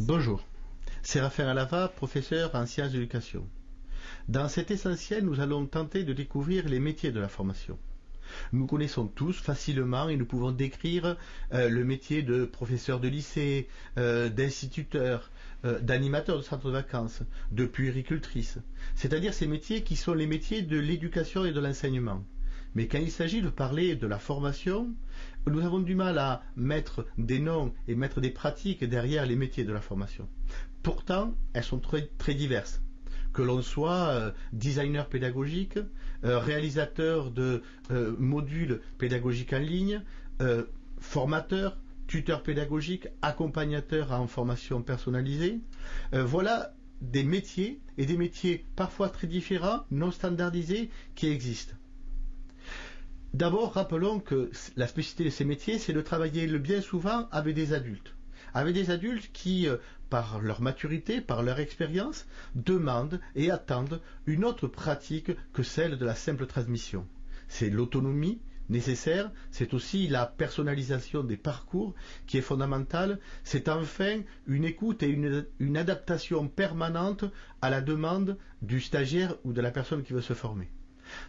Bonjour, c'est Raphaël Alava, professeur en sciences de l'éducation. Dans cet essentiel, nous allons tenter de découvrir les métiers de la formation. Nous connaissons tous facilement et nous pouvons décrire euh, le métier de professeur de lycée, euh, d'instituteur, euh, d'animateur de centre de vacances, de puéricultrice, c'est-à-dire ces métiers qui sont les métiers de l'éducation et de l'enseignement. Mais quand il s'agit de parler de la formation, nous avons du mal à mettre des noms et mettre des pratiques derrière les métiers de la formation. Pourtant, elles sont très, diverses. Que l'on soit euh, designer pédagogique, euh, réalisateur de euh, modules pédagogiques en ligne, formateur, tuteur pédagogique, accompagnateur en formation personnalisée, voilà des métiers et des métiers parfois très différents, non standardisés, qui existent. D'abord, rappelons que la spécificité de ces métiers, c'est de travailler le bien souvent avec des adultes. Avec des adultes qui, euh, par leur maturité, par leur expérience, demandent et attendent une autre pratique que celle de la simple transmission. C'est l'autonomie nécessaire, c'est aussi la personnalisation des parcours qui est fondamentale, c'est enfin une écoute et une, une adaptation permanente à la demande du stagiaire ou de la personne qui veut se former.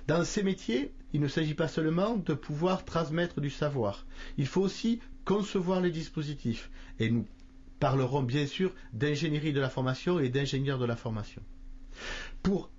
Dans ces métiers, il ne s'agit pas seulement de pouvoir transmettre du savoir. Il faut aussi concevoir les dispositifs. Et nous parlerons bien sûr d'ingénierie de la formation et d'ingénieur de la formation. Pour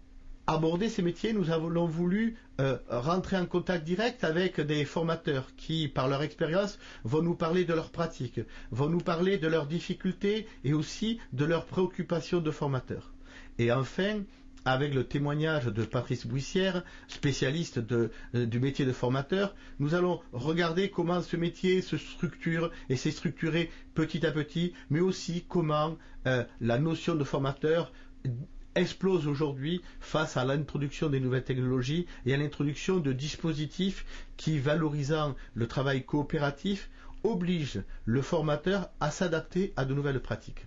aborder ces métiers, nous avons voulu euh, rentrer en contact direct avec des formateurs qui, par leur expérience, vont nous parler de leurs pratiques, vont nous parler de leurs difficultés et aussi de leurs préoccupations de formateurs. Et enfin, avec le témoignage de Patrice Bouissière, spécialiste euh, du métier de formateur, nous allons regarder comment ce métier se structure et s'est structuré petit à petit, mais aussi comment euh, la notion de formateur explose aujourd'hui face à l'introduction des nouvelles technologies et à l'introduction de dispositifs qui, valorisant le travail coopératif, obligent le formateur à s'adapter à de nouvelles pratiques.